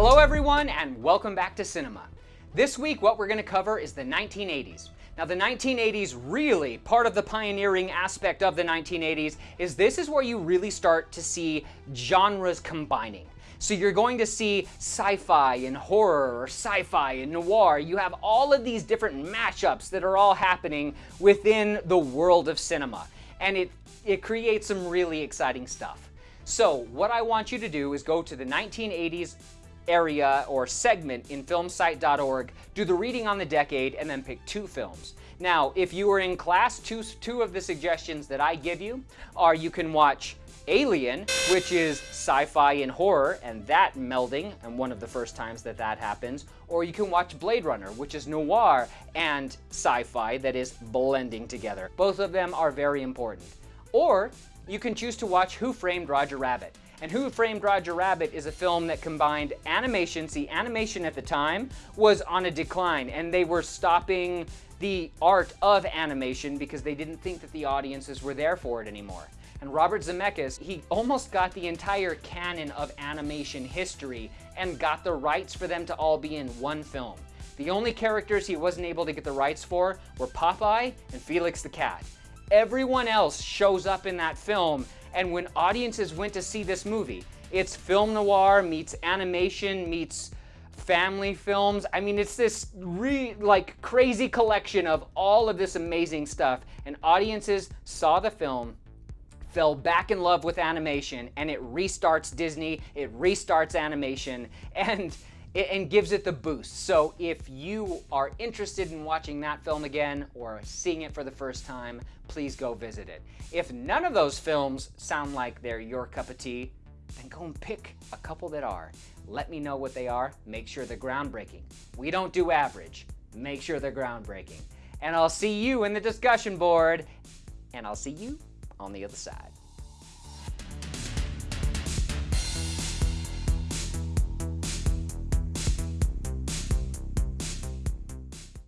everyone and welcome back to cinema. This week what we're going to cover is the 1980s. Now the 1980s really, part of the pioneering aspect of the 1980s is this is where you really start to see genres combining. So you're going to see sci-fi and horror or sci-fi and noir. You have all of these different mashups that are all happening within the world of cinema. And it, it creates some really exciting stuff. So what I want you to do is go to the 1980s area or segment in filmsite.org, do the reading on the decade, and then pick two films. Now, if you are in class, two, two of the suggestions that I give you are you can watch Alien, which is sci-fi and horror, and that melding, and one of the first times that that happens, or you can watch Blade Runner, which is noir and sci-fi that is blending together. Both of them are very important. Or you can choose to watch Who Framed Roger Rabbit. And Who Framed Roger Rabbit is a film that combined animation. See, animation at the time was on a decline, and they were stopping the art of animation because they didn't think that the audiences were there for it anymore. And Robert Zemeckis, he almost got the entire canon of animation history and got the rights for them to all be in one film. The only characters he wasn't able to get the rights for were Popeye and Felix the Cat. Everyone else shows up in that film, and when audiences went to see this movie, it's film noir meets animation meets family films. I mean, it's this re like crazy collection of all of this amazing stuff. And audiences saw the film, fell back in love with animation, and it restarts Disney, it restarts animation, and and gives it the boost. So if you are interested in watching that film again or seeing it for the first time, please go visit it. If none of those films sound like they're your cup of tea, then go and pick a couple that are. Let me know what they are. Make sure they're groundbreaking. We don't do average. Make sure they're groundbreaking. And I'll see you in the discussion board, and I'll see you on the other side.